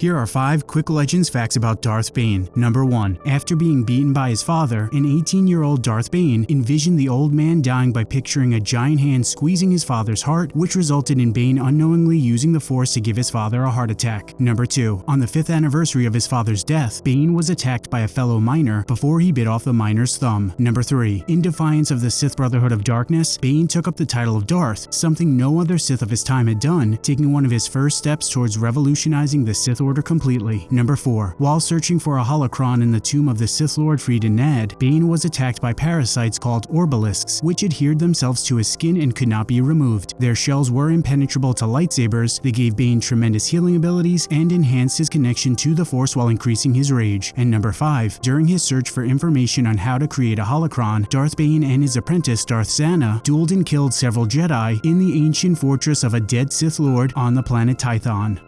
Here are 5 quick legends facts about Darth Bane. Number 1. After being beaten by his father, an 18-year-old Darth Bane envisioned the old man dying by picturing a giant hand squeezing his father's heart, which resulted in Bane unknowingly using the Force to give his father a heart attack. Number 2. On the 5th anniversary of his father's death, Bane was attacked by a fellow miner before he bit off the miner's thumb. Number 3. In defiance of the Sith Brotherhood of Darkness, Bane took up the title of Darth, something no other Sith of his time had done, taking one of his first steps towards revolutionizing the Sith Order completely. Number 4. While searching for a holocron in the tomb of the Sith Lord Freedon Nadd, Bane was attacked by parasites called Orbalisks, which adhered themselves to his skin and could not be removed. Their shells were impenetrable to lightsabers, they gave Bane tremendous healing abilities and enhanced his connection to the Force while increasing his rage. And number 5. During his search for information on how to create a holocron, Darth Bane and his apprentice Darth Zannah dueled and killed several Jedi in the ancient fortress of a dead Sith Lord on the planet Tython.